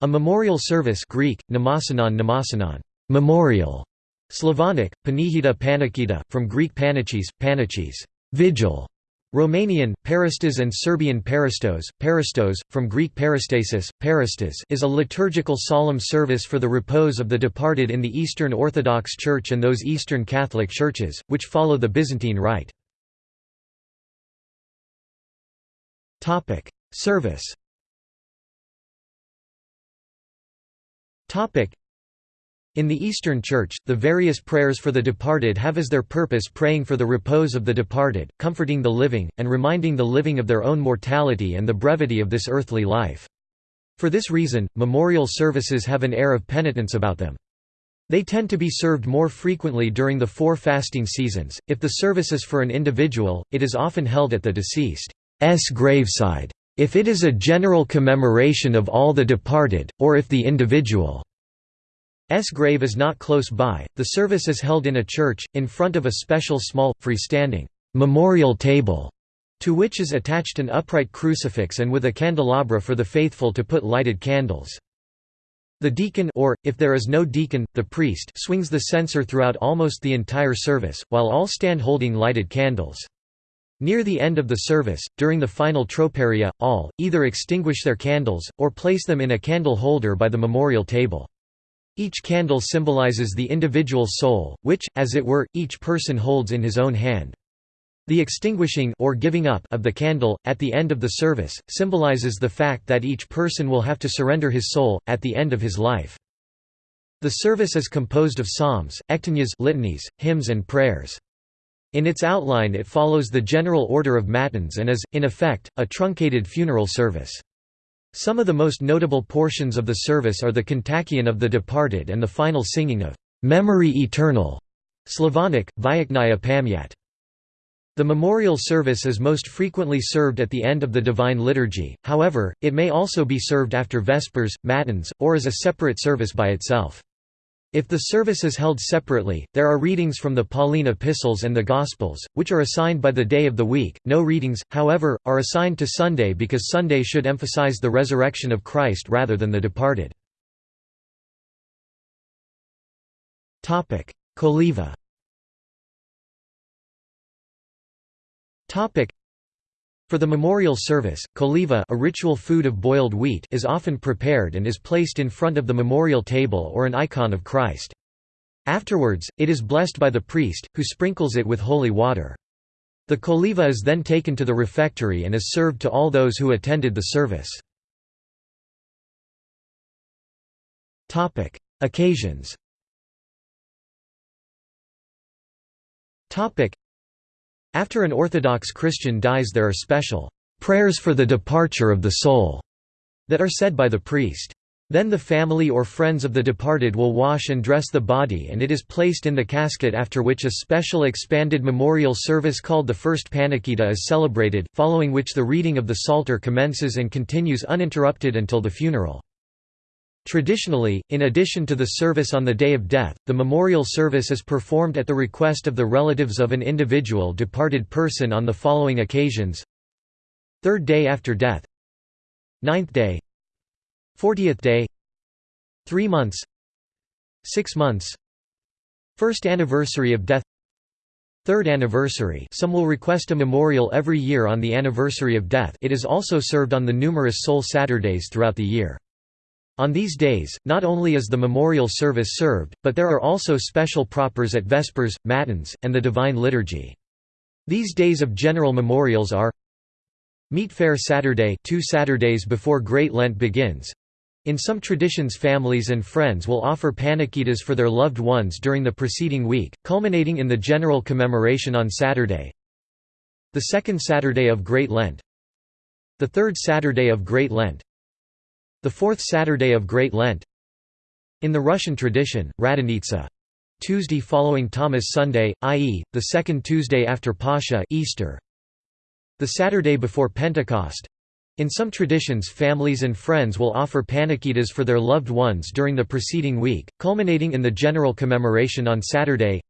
A memorial service Greek, mnemosynon mnemosynon, memorial, Slavonic, panikhida panikhida, from Greek pannychis, pannychis, vigil, Romanian, parastas and Serbian parastos, parastos, from Greek parastasis, peristas is a liturgical solemn service for the repose of the departed in the Eastern Orthodox Church and those Eastern Catholic churches, which follow the Byzantine Rite. Service in the Eastern Church, the various prayers for the departed have as their purpose praying for the repose of the departed, comforting the living, and reminding the living of their own mortality and the brevity of this earthly life. For this reason, memorial services have an air of penitence about them. They tend to be served more frequently during the four fasting seasons. If the service is for an individual, it is often held at the deceased's graveside. If it is a general commemoration of all the departed, or if the individual's grave is not close by, the service is held in a church, in front of a special small, freestanding memorial table, to which is attached an upright crucifix and with a candelabra for the faithful to put lighted candles. The deacon or, if there is no deacon, the priest swings the censer throughout almost the entire service, while all stand holding lighted candles. Near the end of the service, during the final troparia, all, either extinguish their candles, or place them in a candle holder by the memorial table. Each candle symbolizes the individual soul, which, as it were, each person holds in his own hand. The extinguishing or giving up of the candle, at the end of the service, symbolizes the fact that each person will have to surrender his soul, at the end of his life. The service is composed of psalms, ectenias litanies, hymns and prayers. In its outline it follows the general order of matins and is, in effect, a truncated funeral service. Some of the most notable portions of the service are the kontakion of the departed and the final singing of "'Memory Eternal' Slavonic, Vechnaya Pamyat. The memorial service is most frequently served at the end of the Divine Liturgy, however, it may also be served after Vespers, Matins, or as a separate service by itself. If the service is held separately, there are readings from the Pauline epistles and the Gospels, which are assigned by the day of the week. No readings, however, are assigned to Sunday because Sunday should emphasize the resurrection of Christ rather than the departed. Topic: Koliva for the memorial service, koliva a ritual food of boiled wheat is often prepared and is placed in front of the memorial table or an icon of Christ. Afterwards, it is blessed by the priest, who sprinkles it with holy water. The koliva is then taken to the refectory and is served to all those who attended the service. Occasions after an Orthodox Christian dies there are special prayers for the departure of the soul that are said by the priest. Then the family or friends of the departed will wash and dress the body and it is placed in the casket after which a special expanded memorial service called the First Panikhida is celebrated, following which the reading of the Psalter commences and continues uninterrupted until the funeral. Traditionally, in addition to the service on the day of death, the memorial service is performed at the request of the relatives of an individual departed person on the following occasions. Third day after death. Ninth day. Fortieth day. Three months. Six months. First anniversary of death. Third anniversary. Some will request a memorial every year on the anniversary of death. It is also served on the numerous Soul Saturdays throughout the year. On these days, not only is the memorial service served, but there are also special propers at Vespers, Matins, and the Divine Liturgy. These days of general memorials are Meat Fair Saturday two Saturdays before Great Lent begins. In some traditions families and friends will offer panikhidas for their loved ones during the preceding week, culminating in the general commemoration on Saturday. The second Saturday of Great Lent The third Saturday of Great Lent the fourth Saturday of Great Lent In the Russian tradition, Radonitsa Tuesday following Thomas Sunday, i.e., the second Tuesday after Pascha Easter. The Saturday before Pentecost. In some traditions families and friends will offer panikhidas for their loved ones during the preceding week, culminating in the general commemoration on Saturday.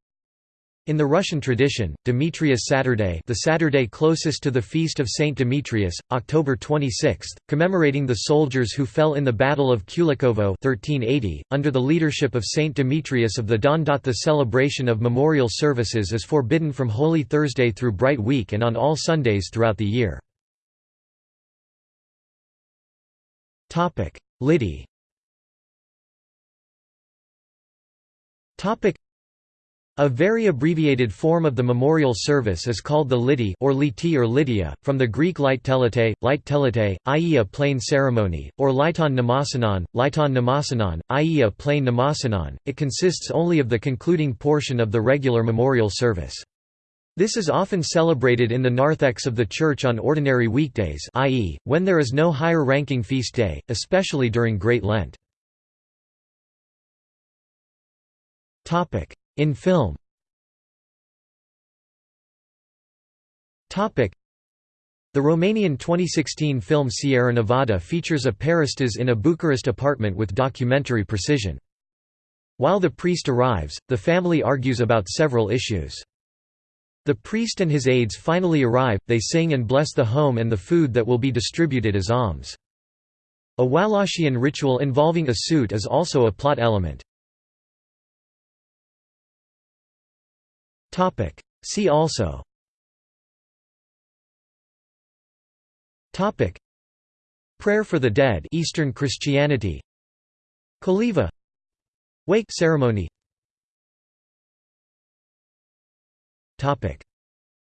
In the Russian tradition, Demetrius Saturday the Saturday closest to the feast of Saint Demetrius, October 26, commemorating the soldiers who fell in the Battle of Kulikovo 1380, under the leadership of Saint Demetrius of the Don. The celebration of memorial services is forbidden from Holy Thursday through Bright Week and on all Sundays throughout the year. Lidi a very abbreviated form of the memorial service is called the lidi or liti or Lydia, from the Greek light telete, light telete, i.e. a plain ceremony, or liton mnemosynon, liton mnemosynon, i.e. a plain mnemosynon. It consists only of the concluding portion of the regular memorial service. This is often celebrated in the narthex of the church on ordinary weekdays i.e., when there is no higher ranking feast day, especially during Great Lent. In film The Romanian 2016 film Sieranevada features a parastas in a Bucharest apartment with documentary precision. While the priest arrives, the family argues about several issues. The priest and his aides finally arrive, they sing and bless the home and the food that will be distributed as alms. A Wallachian ritual involving a suit is also a plot element. Topic. See also. Topic. Prayer for the Dead Eastern Christianity. Koliva Wake ceremony. Topic.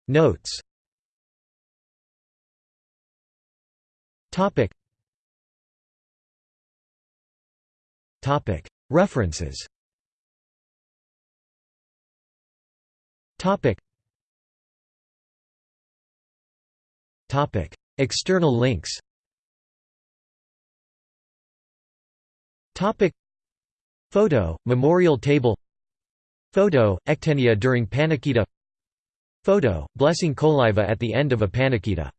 Notes. Topic. Topic. References Topic. Topic. External links Topic. Photo, memorial table Photo, Ectenia during Panikhida Photo, blessing Koliva at the end of a Panikhida